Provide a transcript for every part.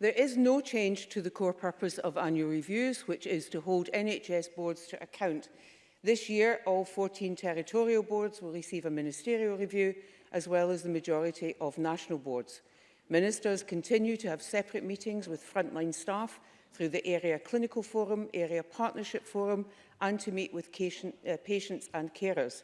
There is no change to the core purpose of annual reviews, which is to hold NHS boards to account This year, all 14 territorial boards will receive a ministerial review, as well as the majority of national boards. Ministers continue to have separate meetings with frontline staff through the Area Clinical Forum, Area Partnership Forum, and to meet with uh, patients and carers.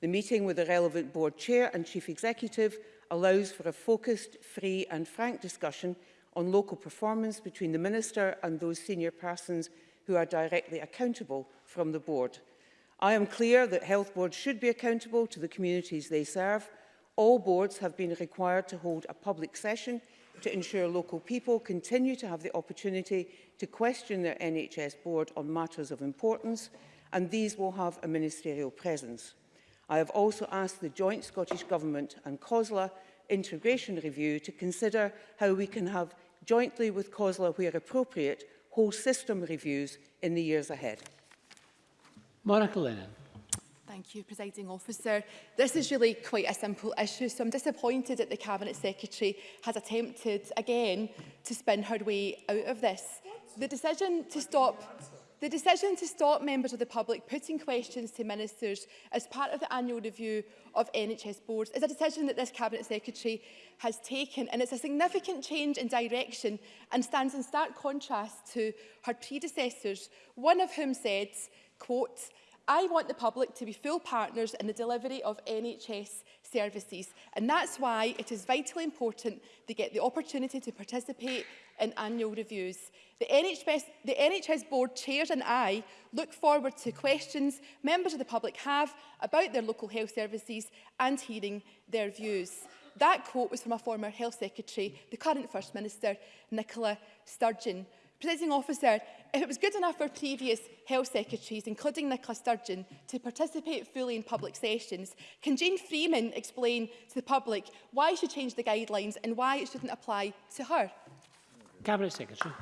The meeting with the relevant board chair and chief executive allows for a focused, free and frank discussion on local performance between the minister and those senior persons who are directly accountable from the board. I am clear that health boards should be accountable to the communities they serve. All boards have been required to hold a public session to ensure local people continue to have the opportunity to question their NHS board on matters of importance, and these will have a ministerial presence. I have also asked the joint Scottish Government and COSLA integration review to consider how we can have jointly with COSLA where appropriate whole system reviews in the years ahead. Monica Lennon. Thank you, Presiding Officer. This is really quite a simple issue, so I'm disappointed that the Cabinet Secretary has attempted again to spin her way out of this. The decision to stop The decision to stop members of the public putting questions to ministers as part of the annual review of NHS boards is a decision that this Cabinet Secretary has taken and it's a significant change in direction and stands in stark contrast to her predecessors, one of whom said quote, I want the public to be full partners in the delivery of NHS services and that's why it is vitally important they get the opportunity to participate in annual reviews. The NHS, the NHS board chairs and I look forward to questions members of the public have about their local health services and hearing their views. That quote was from a former health secretary, the current First Minister, Nicola Sturgeon. Presiding officer, if it was good enough for previous health secretaries, including Nicola Sturgeon, to participate fully in public sessions, can Jane Freeman explain to the public why she changed the guidelines and why it shouldn't apply to her? Cabinet Secretary.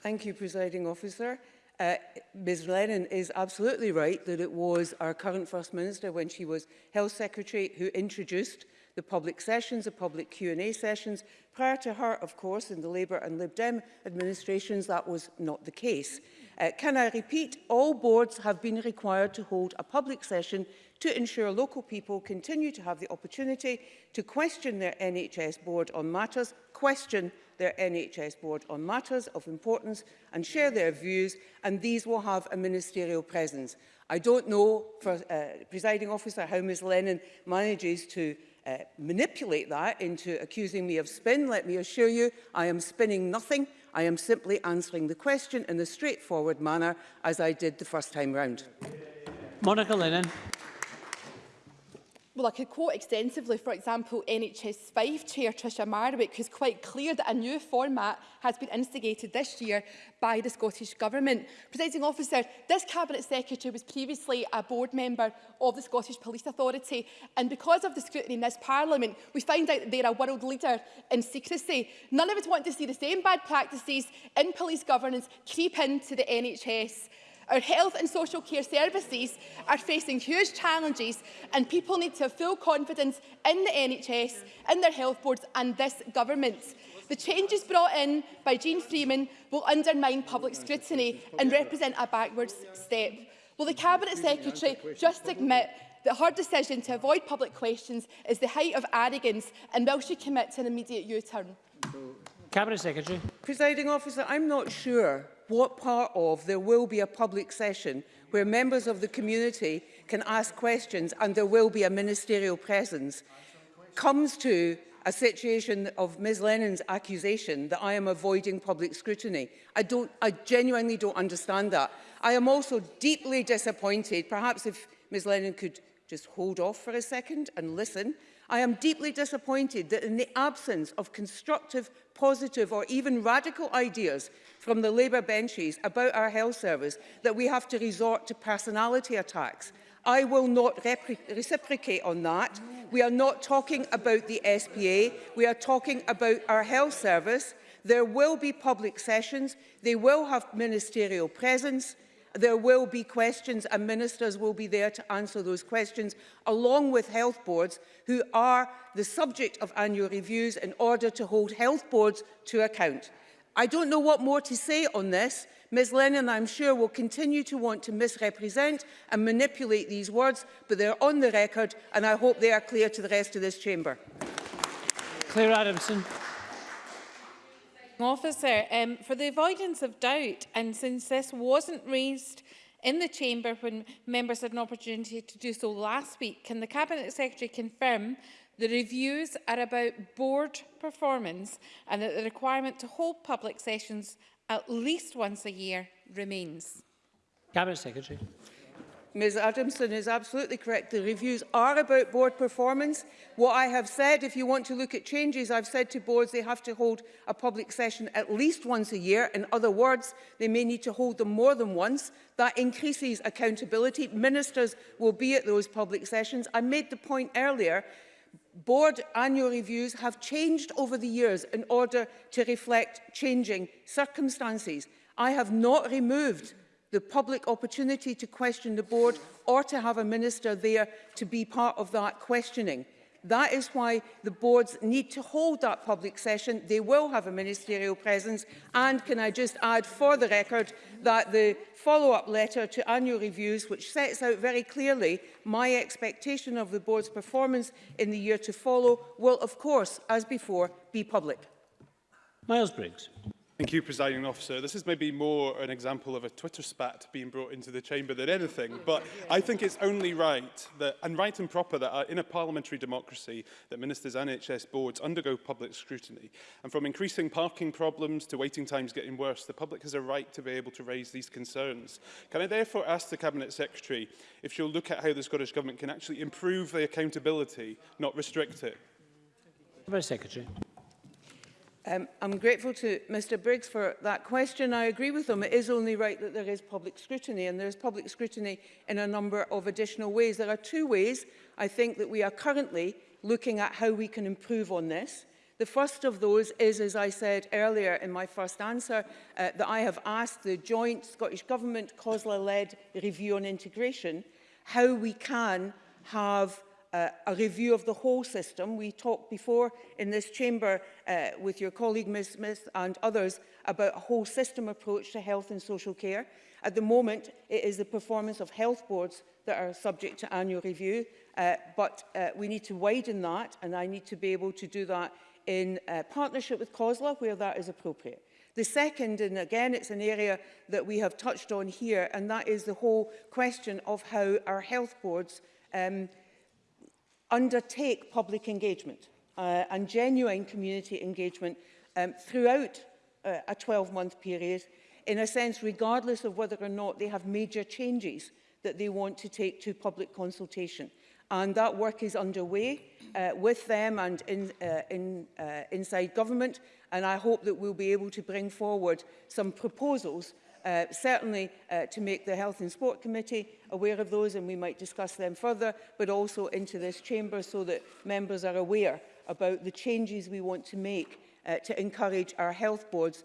Thank you, Presiding Officer. Uh, Ms Lennon is absolutely right that it was our current First Minister when she was Health Secretary who introduced the public sessions, the public Q&A sessions. Prior to her, of course, in the Labour and Lib Dem administrations, that was not the case. Uh, can I repeat, all boards have been required to hold a public session to ensure local people continue to have the opportunity to question their NHS board on matters, question their NHS board on matters of importance and share their views, and these will have a ministerial presence. I don't know, for, uh, presiding officer, how Ms Lennon manages to Uh, manipulate that into accusing me of spin, let me assure you I am spinning nothing. I am simply answering the question in a straightforward manner as I did the first time round. Monica Lennon. Well, I could quote extensively, for example, NHS 5 Chair Tricia Marwick, who's quite clear that a new format has been instigated this year by the Scottish Government. Presiding officer, this Cabinet Secretary was previously a board member of the Scottish Police Authority, and because of the scrutiny in this Parliament, we find out that they're a world leader in secrecy. None of us want to see the same bad practices in police governance creep into the NHS Our health and social care services are facing huge challenges and people need to have full confidence in the NHS, in their health boards and this government. The changes brought in by Jean Freeman will undermine public scrutiny and represent a backwards step. Will the Cabinet Secretary just admit that her decision to avoid public questions is the height of arrogance and will she commit to an immediate U-turn? Cabinet Secretary. Presiding officer, I'm not sure what part of there will be a public session where members of the community can ask questions and there will be a ministerial presence comes to a situation of Ms Lennon's accusation that I am avoiding public scrutiny. I, don't, I genuinely don't understand that. I am also deeply disappointed, perhaps if Ms Lennon could just hold off for a second and listen, I am deeply disappointed that in the absence of constructive, positive or even radical ideas from the Labour benches about our health service that we have to resort to personality attacks. I will not reciprocate on that. We are not talking about the SPA. We are talking about our health service. There will be public sessions. They will have ministerial presence. There will be questions and ministers will be there to answer those questions along with health boards who are the subject of annual reviews in order to hold health boards to account. I don't know what more to say on this. Ms Lennon, I'm sure, will continue to want to misrepresent and manipulate these words, but they're on the record, and I hope they are clear to the rest of this chamber. Claire Adamson. Officer, um, for the avoidance of doubt, and since this wasn't raised in the chamber when members had an opportunity to do so last week, can the Cabinet Secretary confirm The reviews are about board performance and that the requirement to hold public sessions at least once a year remains. Cabinet Secretary. Ms Adamson is absolutely correct. The reviews are about board performance. What I have said, if you want to look at changes, I've said to boards they have to hold a public session at least once a year. In other words, they may need to hold them more than once. That increases accountability. Ministers will be at those public sessions. I made the point earlier board annual reviews have changed over the years in order to reflect changing circumstances. I have not removed the public opportunity to question the board or to have a minister there to be part of that questioning. That is why the boards need to hold that public session. They will have a ministerial presence. And can I just add for the record that the follow-up letter to annual reviews, which sets out very clearly my expectation of the board's performance in the year to follow, will, of course, as before, be public. Miles Briggs. Thank you, Presiding Officer. This is maybe more an example of a Twitter spat being brought into the chamber than anything, but I think it's only right that, and right and proper that uh, in a parliamentary democracy that ministers and NHS boards undergo public scrutiny. And from increasing parking problems to waiting times getting worse, the public has a right to be able to raise these concerns. Can I therefore ask the Cabinet Secretary if she'll look at how the Scottish Government can actually improve the accountability, not restrict it? Secretary. Um, I'm grateful to Mr Briggs for that question. I agree with him. It is only right that there is public scrutiny, and there is public scrutiny in a number of additional ways. There are two ways, I think, that we are currently looking at how we can improve on this. The first of those is, as I said earlier in my first answer, uh, that I have asked the joint Scottish Government COSLA-led review on integration how we can have uh, a review of the whole system. We talked before in this chamber uh, with your colleague Ms Smith and others about a whole system approach to health and social care. At the moment, it is the performance of health boards that are subject to annual review, uh, but uh, we need to widen that and I need to be able to do that in uh, partnership with COSLA where that is appropriate. The second, and again it's an area that we have touched on here, and that is the whole question of how our health boards um, undertake public engagement uh, and genuine community engagement um, throughout uh, a 12-month period, in a sense, regardless of whether or not they have major changes that they want to take to public consultation. And that work is underway uh, with them and in, uh, in, uh, inside government. And I hope that we'll be able to bring forward some proposals uh, certainly uh, to make the Health and Sport Committee aware of those and we might discuss them further, but also into this chamber so that members are aware about the changes we want to make uh, to encourage our health boards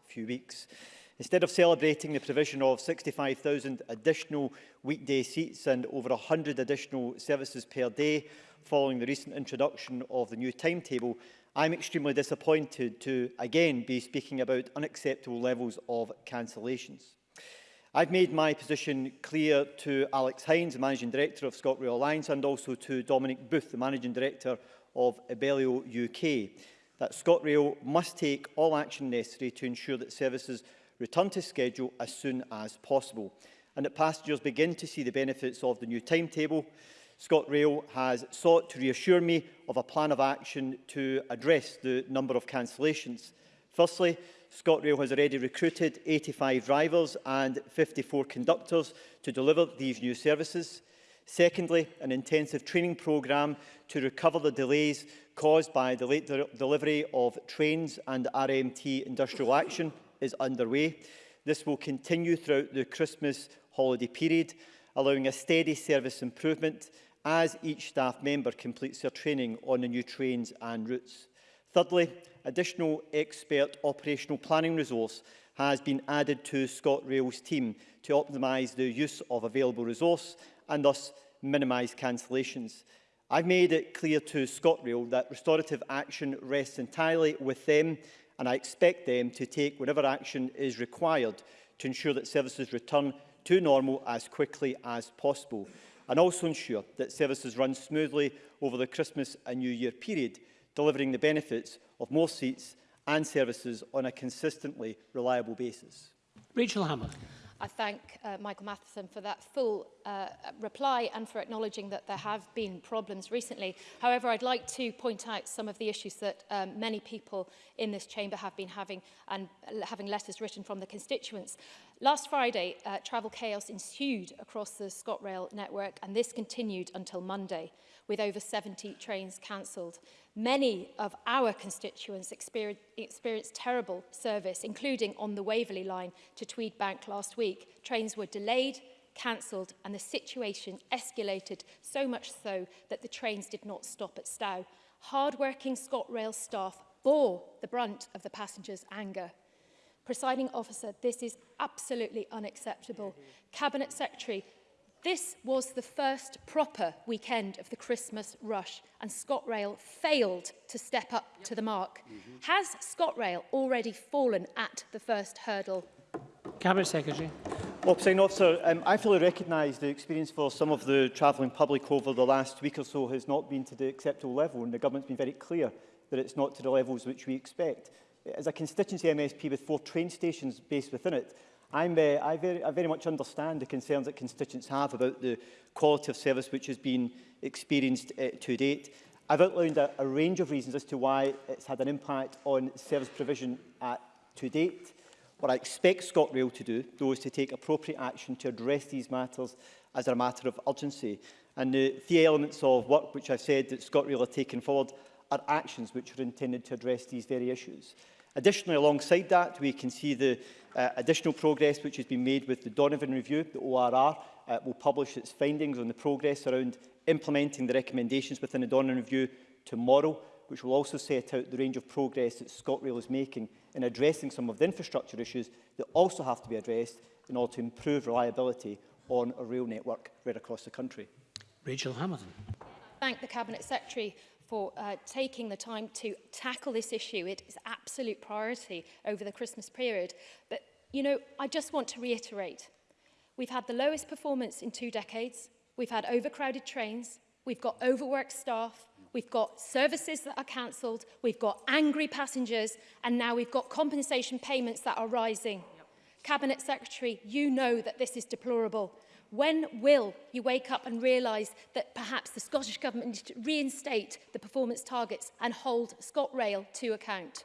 few weeks. Instead of celebrating the provision of 65,000 additional weekday seats and over 100 additional services per day following the recent introduction of the new timetable, I'm extremely disappointed to again be speaking about unacceptable levels of cancellations. I've made my position clear to Alex Hines, the Managing Director of ScotRail Alliance, and also to Dominic Booth, the Managing Director of Abellio UK, that ScotRail must take all action necessary to ensure that services return to schedule as soon as possible and that passengers begin to see the benefits of the new timetable, ScotRail has sought to reassure me of a plan of action to address the number of cancellations. Firstly, ScotRail has already recruited 85 drivers and 54 conductors to deliver these new services. Secondly, an intensive training programme to recover the delays caused by the late de delivery of trains and RMT industrial action is underway. This will continue throughout the Christmas holiday period, allowing a steady service improvement as each staff member completes their training on the new trains and routes. Thirdly, additional expert operational planning resource has been added to ScotRail's team to optimise the use of available resource and thus minimise cancellations. I've made it clear to ScotRail that restorative action rests entirely with them and I expect them to take whatever action is required to ensure that services return to normal as quickly as possible and also ensure that services run smoothly over the Christmas and New Year period, delivering the benefits of more seats and services on a consistently reliable basis. Rachel Hammer. I thank uh, Michael Matheson for that full uh, reply and for acknowledging that there have been problems recently. However, I'd like to point out some of the issues that um, many people in this chamber have been having and having letters written from the constituents. Last Friday, uh, travel chaos ensued across the ScotRail network and this continued until Monday, with over 70 trains cancelled. Many of our constituents experienced, experienced terrible service, including on the Waverley line to Tweed Bank last week. Trains were delayed, cancelled and the situation escalated so much so that the trains did not stop at Stow. Hard-working ScotRail staff bore the brunt of the passengers' anger. Presiding officer, this is absolutely unacceptable. Mm -hmm. Cabinet Secretary, this was the first proper weekend of the Christmas rush and ScotRail failed to step up yep. to the mark. Mm -hmm. Has ScotRail already fallen at the first hurdle? Cabinet Secretary. Well, President Officer, um, I fully recognise the experience for some of the travelling public over the last week or so has not been to the acceptable level and the government's been very clear that it's not to the levels which we expect. as a constituency MSP with four train stations based within it, I'm, uh, I, very, I very much understand the concerns that constituents have about the quality of service which has been experienced uh, to date. I've outlined a, a range of reasons as to why it's had an impact on service provision at, to date. What I expect ScotRail to do, though, is to take appropriate action to address these matters as a matter of urgency. And the three elements of work which I've said that ScotRail are taking forward are actions which are intended to address these very issues. Additionally, alongside that, we can see the uh, additional progress which has been made with the Donovan Review. The ORR uh, will publish its findings on the progress around implementing the recommendations within the Donovan Review tomorrow, which will also set out the range of progress that ScotRail is making in addressing some of the infrastructure issues that also have to be addressed in order to improve reliability on a rail network right across the country. Rachel Hamilton. Thank the Cabinet Secretary for uh, taking the time to tackle this issue. It is absolute priority over the Christmas period. But, you know, I just want to reiterate, we've had the lowest performance in two decades. We've had overcrowded trains. We've got overworked staff. We've got services that are cancelled. We've got angry passengers. And now we've got compensation payments that are rising. Yep. Cabinet Secretary, you know that this is deplorable. When will you wake up and realise that perhaps the Scottish Government needs to reinstate the performance targets and hold ScotRail to account?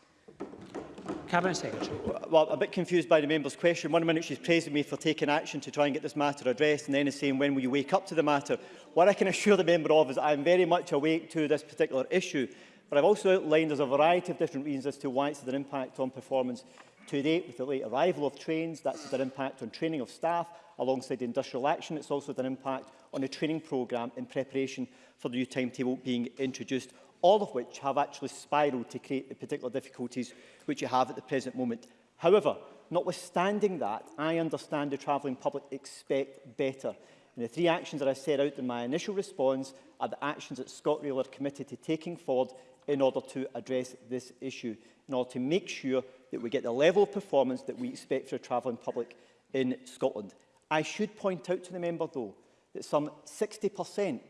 Cabinet Secretary. Well, I'm a bit confused by the member's question. One minute she's praising me for taking action to try and get this matter addressed and then is saying when will you wake up to the matter. What I can assure the member of is I'm very much awake to this particular issue. But I've also outlined there's a variety of different reasons as to why it's had an impact on performance To date, with the late arrival of trains, that's had an impact on training of staff alongside the industrial action. It's also had an impact on the training programme in preparation for the new timetable being introduced, all of which have actually spiralled to create the particular difficulties which you have at the present moment. However, notwithstanding that, I understand the travelling public expect better. And the three actions that I set out in my initial response are the actions that ScotRail are committed to taking forward in order to address this issue. in order to make sure that we get the level of performance that we expect for a travelling public in Scotland. I should point out to the member, though, that some 60%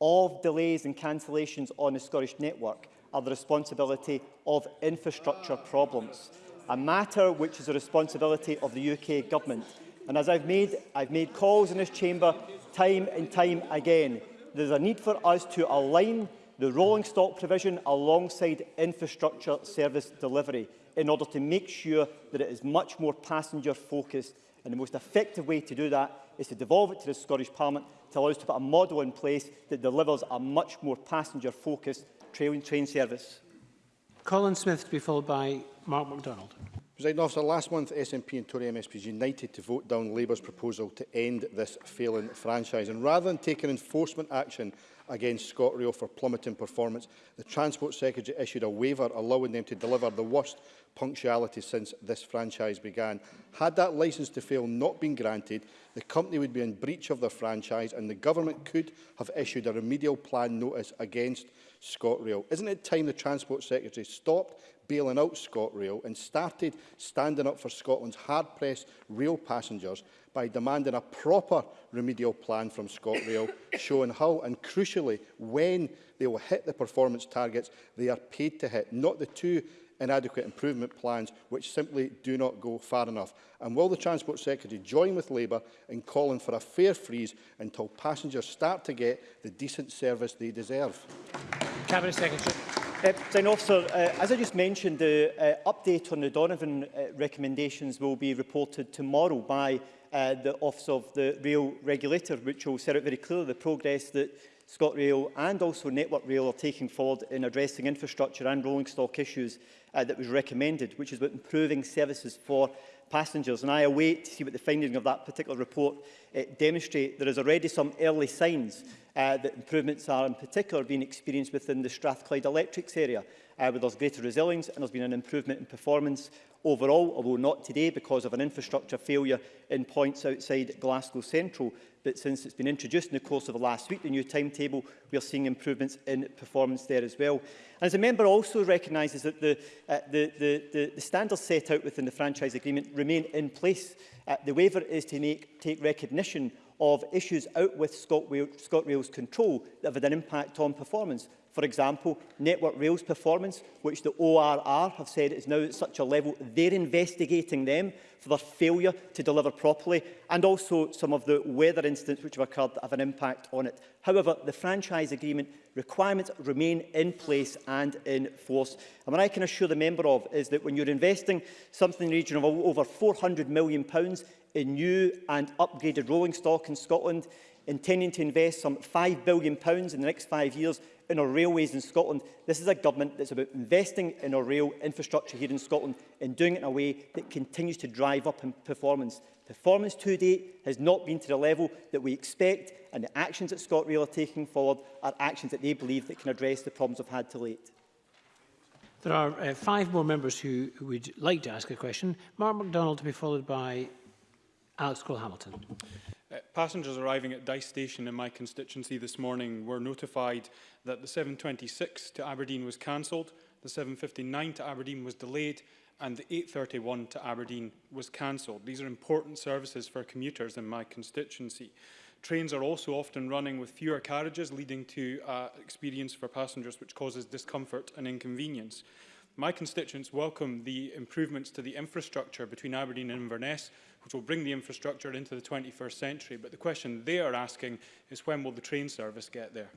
of delays and cancellations on the Scottish network are the responsibility of infrastructure problems, a matter which is the responsibility of the UK government. And as I've made, I've made calls in this chamber time and time again, there's a need for us to align the rolling stock provision alongside infrastructure service delivery in order to make sure that it is much more passenger focused and the most effective way to do that is to devolve it to the Scottish Parliament to allow us to put a model in place that delivers a much more passenger focused train, train service. Colin Smith to be followed by Mark MacDonald. President officer, last month SNP and Tory MSPs united to vote down Labour's proposal to end this failing franchise. And rather than taking enforcement action against ScotRail for plummeting performance. The Transport Secretary issued a waiver allowing them to deliver the worst punctuality since this franchise began. Had that licence to fail not been granted, the company would be in breach of their franchise and the government could have issued a remedial plan notice against ScotRail. Isn't it time the Transport Secretary stopped bailing out ScotRail and started standing up for Scotland's hard-pressed rail passengers by demanding a proper remedial plan from ScotRail, showing how and crucially when they will hit the performance targets they are paid to hit, not the two inadequate improvement plans which simply do not go far enough? And will the Transport Secretary join with Labour in calling for a fair freeze until passengers start to get the decent service they deserve? Cabinet Secretary. Uh, officer, uh, as I just mentioned, the uh, update on the Donovan uh, recommendations will be reported tomorrow by uh, the Office of the Rail Regulator, which will set out very clearly the progress that ScotRail and also Network Rail are taking forward in addressing infrastructure and rolling stock issues uh, that was recommended, which is about improving services for passengers. And I await to see what the findings of that particular report uh, demonstrate. There is already some early signs uh, that improvements are in particular being experienced within the Strathclyde Electrics area, uh, where there's greater resilience and there's been an improvement in performance overall, although not today because of an infrastructure failure in points outside Glasgow Central. But since it's been introduced in the course of the last week, the new timetable, we are seeing improvements in performance there as well. And as a member also recognises that the, uh, the, the, the, the standards set out within the franchise agreement remain in place. Uh, the waiver is to make, take recognition of issues out with ScotRail's control that have had an impact on performance. For example, Network Rail's performance, which the ORR have said is now at such a level, they're investigating them for their failure to deliver properly, and also some of the weather incidents which have occurred that have an impact on it. However, the franchise agreement requirements remain in place and in force. And what I can assure the member of is that when you're investing something in the region of over £400 million in new and upgraded rolling stock in Scotland, intending to invest some £5 billion in the next five years in our railways in Scotland. This is a government that's about investing in our rail infrastructure here in Scotland and doing it in a way that continues to drive up in performance. Performance to date has not been to the level that we expect and the actions that ScotRail are taking forward are actions that they believe that can address the problems I've had to date. There are uh, five more members who, would like to ask a question. Mark MacDonald to be followed by Alex Cole-Hamilton. Uh, passengers arriving at Dice Station in my constituency this morning were notified that the 726 to Aberdeen was cancelled, the 759 to Aberdeen was delayed and the 831 to Aberdeen was cancelled. These are important services for commuters in my constituency. Trains are also often running with fewer carriages, leading to uh, experience for passengers which causes discomfort and inconvenience. My constituents welcome the improvements to the infrastructure between Aberdeen and Inverness, which will bring the infrastructure into the 21st century. But the question they are asking is when will the train service get there?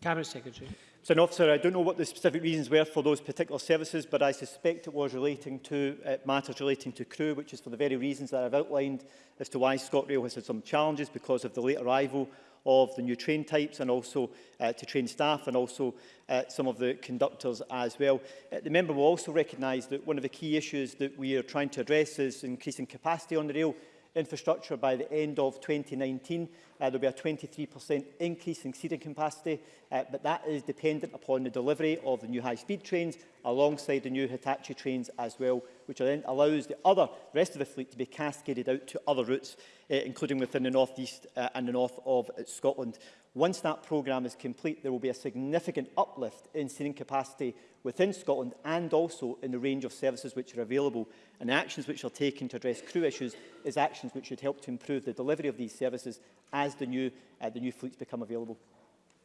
Cabinet Secretary. Mr Officer, I don't know what the specific reasons were for those particular services, but I suspect it was relating to uh, matters relating to crew, which is for the very reasons that I've outlined as to why ScotRail has had some challenges because of the late arrival of the new train types and also uh, to train staff and also uh, some of the conductors as well. Uh, the member will also recognise that one of the key issues that we are trying to address is increasing capacity on the rail infrastructure by the end of 2019. Uh, there'll be a 23% increase in seating capacity, uh, but that is dependent upon the delivery of the new high-speed trains alongside the new Hitachi trains as well, which then allows the other rest of the fleet to be cascaded out to other routes, uh, including within the north east uh, and the north of Scotland. Once that programme is complete, there will be a significant uplift in seating capacity within Scotland and also in the range of services which are available. And actions which are taken to address crew issues is actions which should help to improve the delivery of these services as the new, uh, the new fleets become available.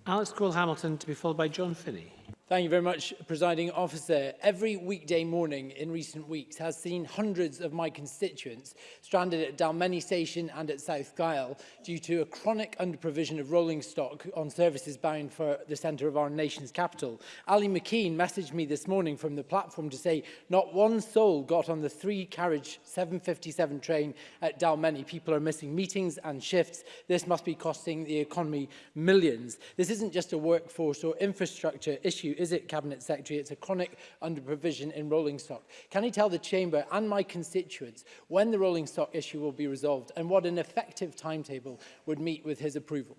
Alex Cole-Hamilton to be followed by John Finney. Thank you very much, Presiding Officer. Every weekday morning in recent weeks has seen hundreds of my constituents stranded at Dalmeny Station and at South Gyle due to a chronic underprovision of rolling stock on services bound for the centre of our nation's capital. Ali McKean messaged me this morning from the platform to say not one soul got on the three-carriage 757 train at Dalmeny. People are missing meetings and shifts. This must be costing the economy millions. This isn't just a workforce or infrastructure issue is it, Cabinet Secretary? It's a chronic underprovision in rolling stock. Can he tell the Chamber and my constituents when the rolling stock issue will be resolved and what an effective timetable would meet with his approval?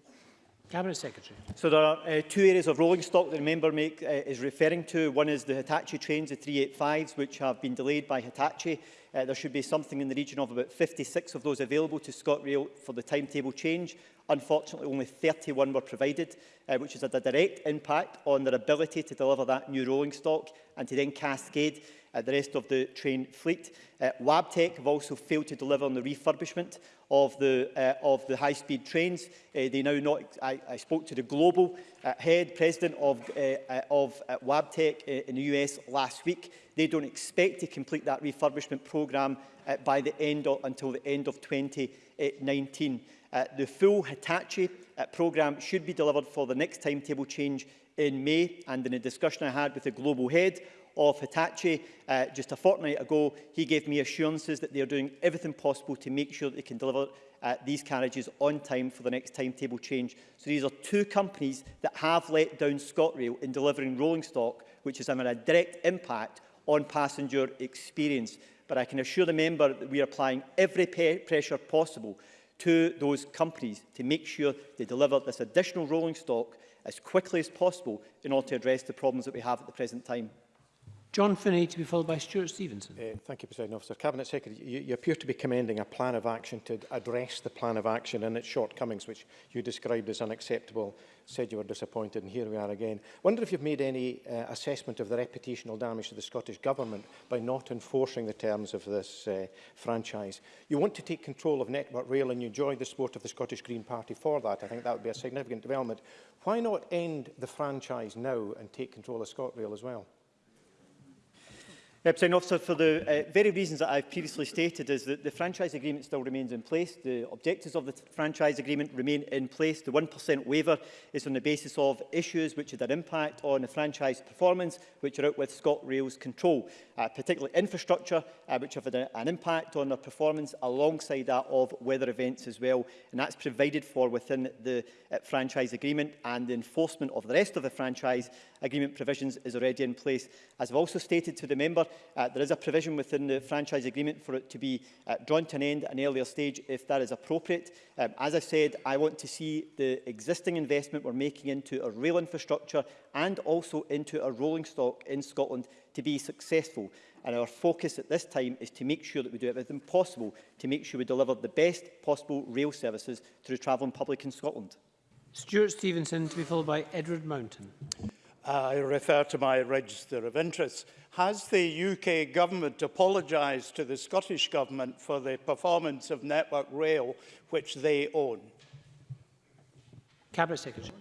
Cabinet Secretary. So there are uh, two areas of rolling stock that the member make, uh, is referring to. One is the Hitachi trains, the 385s, which have been delayed by Hitachi. Uh, there should be something in the region of about 56 of those available to ScotRail for the timetable change. Unfortunately, only 31 were provided, uh, which is a direct impact on their ability to deliver that new rolling stock and to then cascade uh, the rest of the train fleet. Uh, Wabtec have also failed to deliver on the refurbishment of the, uh, of the high-speed trains. Uh, they now not, I, I spoke to the global uh, head, president of, uh, uh, of uh, Wabtec uh, in the US last week. They don't expect to complete that refurbishment programme uh, by the end of, until the end of 2019. Uh, the full Hitachi uh, programme should be delivered for the next timetable change in May and in a discussion I had with the global head of Hitachi uh, just a fortnight ago, he gave me assurances that they are doing everything possible to make sure that they can deliver uh, these carriages on time for the next timetable change. So these are two companies that have let down ScotRail in delivering rolling stock, which is having a direct impact on passenger experience. But I can assure the member that we are applying every pressure possible to those companies to make sure they deliver this additional rolling stock as quickly as possible in order to address the problems that we have at the present time. John Finney to be followed by Stuart Stevenson. Uh, thank you, President Officer. Cabinet Secretary, you, you appear to be commending a plan of action to address the plan of action and its shortcomings, which you described as unacceptable, said you were disappointed, and here we are again. I wonder if you've made any uh, assessment of the reputational damage to the Scottish Government by not enforcing the terms of this uh, franchise. You want to take control of Network Rail and you join the support of the Scottish Green Party for that. I think that would be a significant development. Why not end the franchise now and take control of ScotRail as well? Representative Officer, for the uh, very reasons that I've previously stated is that the franchise agreement still remains in place. The objectives of the franchise agreement remain in place. The 1% waiver is on the basis of issues which had an impact on the franchise performance, which are out with ScotRail's control, uh, particularly infrastructure, uh, which have had a, an impact on their performance alongside that of weather events as well. And that's provided for within the uh, franchise agreement and the enforcement of the rest of the franchise agreement provisions is already in place. As I've also stated to the member, uh, there is a provision within the franchise agreement for it to be uh, drawn to an end at an earlier stage if that is appropriate. Um, as I said, I want to see the existing investment we're making into our rail infrastructure and also into our rolling stock in Scotland to be successful. And our focus at this time is to make sure that we do everything possible to make sure we deliver the best possible rail services to travel travelling public in Scotland. Stuart Stevenson to be followed by Edward Mountain. Uh, I refer to my register of interests. Has the UK government apologised to the Scottish government for the performance of Network Rail, which they own? Cabinet Secretary.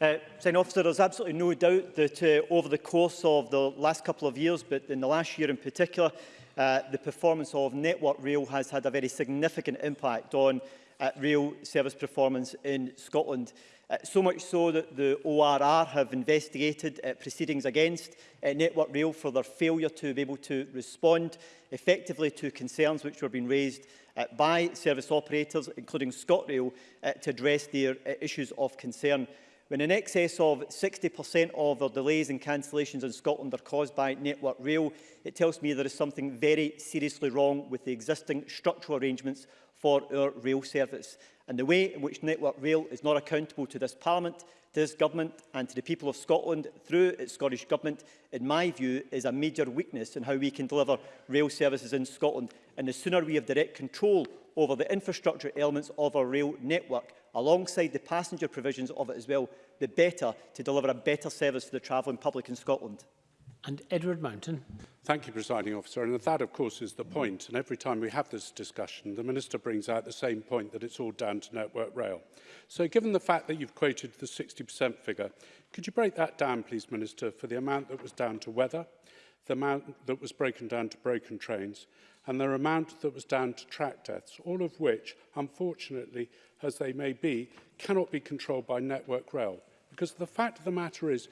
Uh, Sign officer, there's absolutely no doubt that uh, over the course of the last couple of years, but in the last year in particular, uh, the performance of Network Rail has had a very significant impact on uh, rail service performance in Scotland. Uh, so much so that the ORR have investigated uh, proceedings against uh, Network Rail for their failure to be able to respond effectively to concerns which were being raised uh, by service operators, including ScotRail, uh, to address their uh, issues of concern. When in excess of 60% of the delays and cancellations in Scotland are caused by Network Rail, it tells me there is something very seriously wrong with the existing structural arrangements for our rail service. And the way in which Network Rail is not accountable to this Parliament, to this Government and to the people of Scotland through its Scottish Government, in my view, is a major weakness in how we can deliver rail services in Scotland. And the sooner we have direct control over the infrastructure elements of our rail network, alongside the passenger provisions of it as well, the better to deliver a better service for the travelling public in Scotland and Edward Mountain. Thank you, Presiding Officer. And that, of course, is the point. And every time we have this discussion, the Minister brings out the same point that it's all down to Network Rail. So given the fact that you've quoted the 60% figure, could you break that down, please, Minister, for the amount that was down to weather, the amount that was broken down to broken trains, and the amount that was down to track deaths, all of which, unfortunately, as they may be, cannot be controlled by Network Rail. Because the fact of the matter is,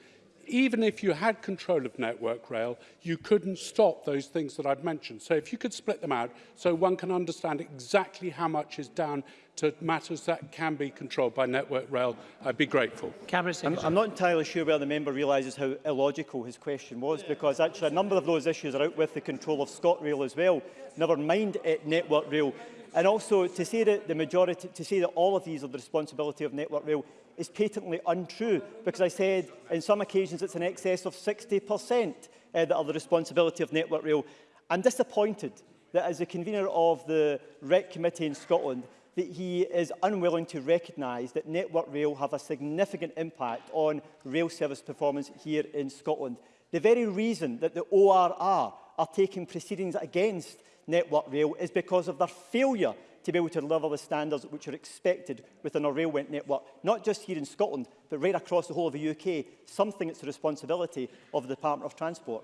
even if you had control of Network Rail, you couldn't stop those things that I've mentioned. So if you could split them out so one can understand exactly how much is down to matters that can be controlled by Network Rail, I'd be grateful. I'm, I'm not entirely sure where the member realises how illogical his question was, because actually a number of those issues are out with the control of ScotRail as well, never mind it, Network Rail. And also to say that the majority, to say that all of these are the responsibility of Network Rail is patently untrue because I said in some occasions it's in excess of 60% uh, that are the responsibility of Network Rail. I'm disappointed that as the convener of the REC committee in Scotland that he is unwilling to recognise that Network Rail have a significant impact on rail service performance here in Scotland. The very reason that the ORR are taking proceedings against Network Rail is because of their failure to be able to level the standards which are expected within our railway network, not just here in Scotland, but right across the whole of the UK, something that's the responsibility of the Department of Transport.